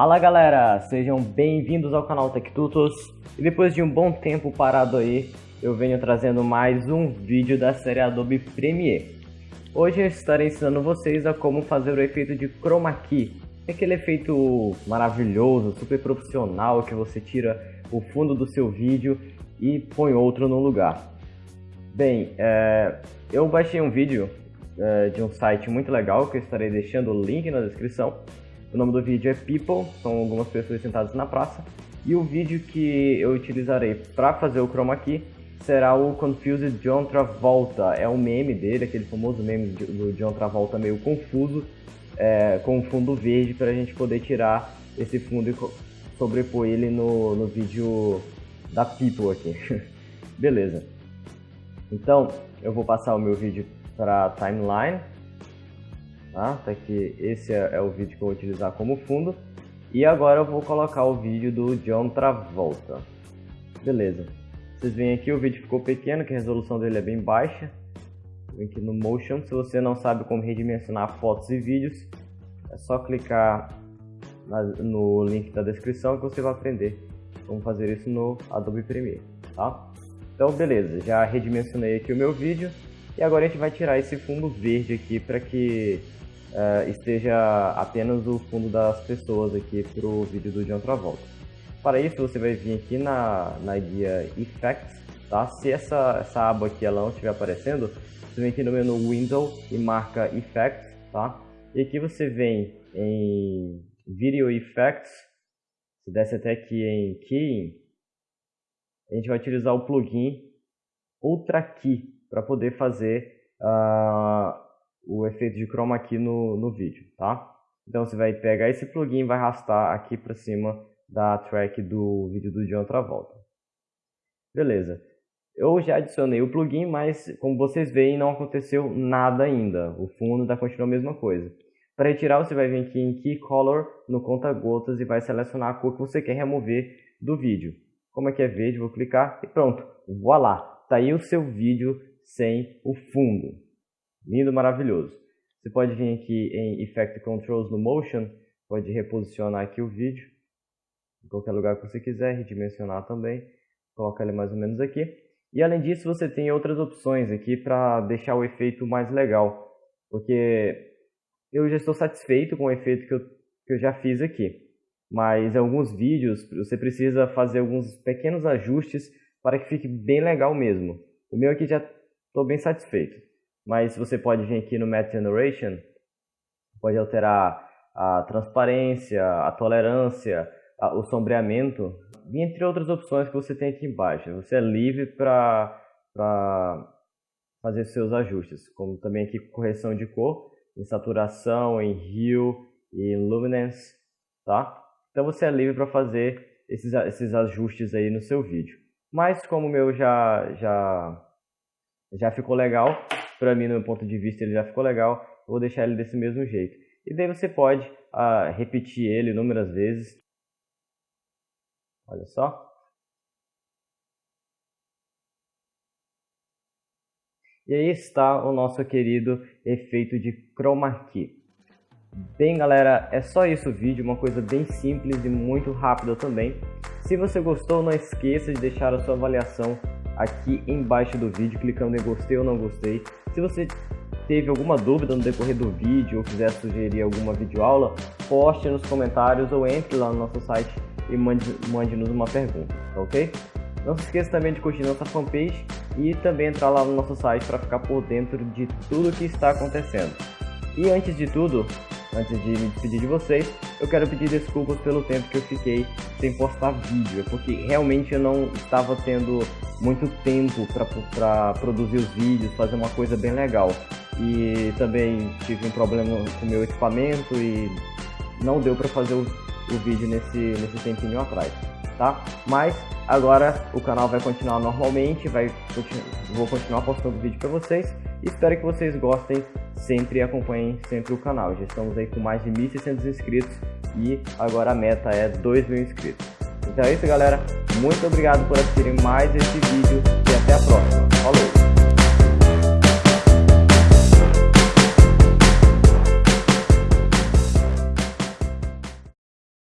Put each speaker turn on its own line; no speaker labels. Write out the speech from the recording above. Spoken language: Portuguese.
Fala galera, sejam bem-vindos ao canal TechTutos e depois de um bom tempo parado aí, eu venho trazendo mais um vídeo da série Adobe Premiere. Hoje eu estarei ensinando vocês a como fazer o efeito de Chroma Key, aquele efeito maravilhoso, super profissional que você tira o fundo do seu vídeo e põe outro no lugar. Bem, é, eu baixei um vídeo é, de um site muito legal que eu estarei deixando o link na descrição o nome do vídeo é People, são algumas pessoas sentadas na praça. E o vídeo que eu utilizarei para fazer o chroma key será o Confused John Travolta. É um meme dele, aquele famoso meme do John Travolta meio confuso, é, com um fundo verde para a gente poder tirar esse fundo e sobrepor ele no, no vídeo da People aqui. Beleza. Então, eu vou passar o meu vídeo para timeline tá? Tá aqui, esse é, é, o vídeo que eu vou utilizar como fundo. E agora eu vou colocar o vídeo do John Travolta. Beleza. Vocês veem aqui, o vídeo ficou pequeno, que a resolução dele é bem baixa. Vem aqui no Motion, se você não sabe como redimensionar fotos e vídeos, é só clicar na, no link da descrição que você vai aprender como fazer isso no Adobe Premiere, tá? Então beleza, já redimensionei aqui o meu vídeo e agora a gente vai tirar esse fundo verde aqui para que uh, esteja apenas o fundo das pessoas aqui para o vídeo do John Travolta. Para isso você vai vir aqui na, na guia Effects, tá? Se essa, essa aba aqui ela não estiver aparecendo, você vem aqui no menu Window e marca Effects, tá? E aqui você vem em Video Effects, se desce até aqui em Keying, a gente vai utilizar o plugin Ultra Key para poder fazer uh, o efeito de chroma aqui no, no vídeo, tá? Então você vai pegar esse plugin e vai arrastar aqui para cima da track do vídeo do John Travolta. Beleza. Eu já adicionei o plugin, mas como vocês veem não aconteceu nada ainda. O fundo ainda continua a mesma coisa. Para retirar você vai vir aqui em Key Color no conta gotas e vai selecionar a cor que você quer remover do vídeo. Como aqui é verde, vou clicar e pronto. Voilá! Tá aí o seu vídeo sem o fundo. Lindo, maravilhoso. Você pode vir aqui em Effect Controls no Motion, pode reposicionar aqui o vídeo em qualquer lugar que você quiser, redimensionar também, colocar ele mais ou menos aqui. E além disso, você tem outras opções aqui para deixar o efeito mais legal, porque eu já estou satisfeito com o efeito que eu, que eu já fiz aqui. Mas em alguns vídeos você precisa fazer alguns pequenos ajustes para que fique bem legal mesmo. O meu aqui já estou bem satisfeito mas você pode vir aqui no Math Generation, pode alterar a transparência, a tolerância, a, o sombreamento, entre outras opções que você tem aqui embaixo. Você é livre para fazer seus ajustes, como também aqui correção de cor, em saturação, em hue e luminance, tá? Então você é livre para fazer esses, esses ajustes aí no seu vídeo. Mas como o meu já, já, já ficou legal, para mim, no meu ponto de vista, ele já ficou legal, vou deixar ele desse mesmo jeito. E daí você pode ah, repetir ele inúmeras vezes. Olha só. E aí está o nosso querido efeito de chroma key. Bem galera, é só isso o vídeo, uma coisa bem simples e muito rápida também. Se você gostou, não esqueça de deixar a sua avaliação aqui embaixo do vídeo, clicando em gostei ou não gostei. Se você teve alguma dúvida no decorrer do vídeo ou quiser sugerir alguma videoaula, poste nos comentários ou entre lá no nosso site e mande-nos mande uma pergunta, tá ok? Não se esqueça também de curtir nossa fanpage e também entrar lá no nosso site para ficar por dentro de tudo que está acontecendo. E antes de tudo, antes de me despedir de vocês, eu quero pedir desculpas pelo tempo que eu fiquei sem postar vídeo, porque realmente eu não estava tendo muito tempo para produzir os vídeos, fazer uma coisa bem legal. E também tive um problema com meu equipamento e não deu para fazer o, o, vídeo nesse, nesse tempinho atrás, tá? Mas agora o canal vai continuar normalmente, vai, vou continuar postando vídeo para vocês. Espero que vocês gostem sempre acompanhem sempre o canal. Já estamos aí com mais de 1.600 inscritos e agora a meta é 2.000 inscritos. Então é isso galera, muito obrigado por assistirem mais esse vídeo e até a.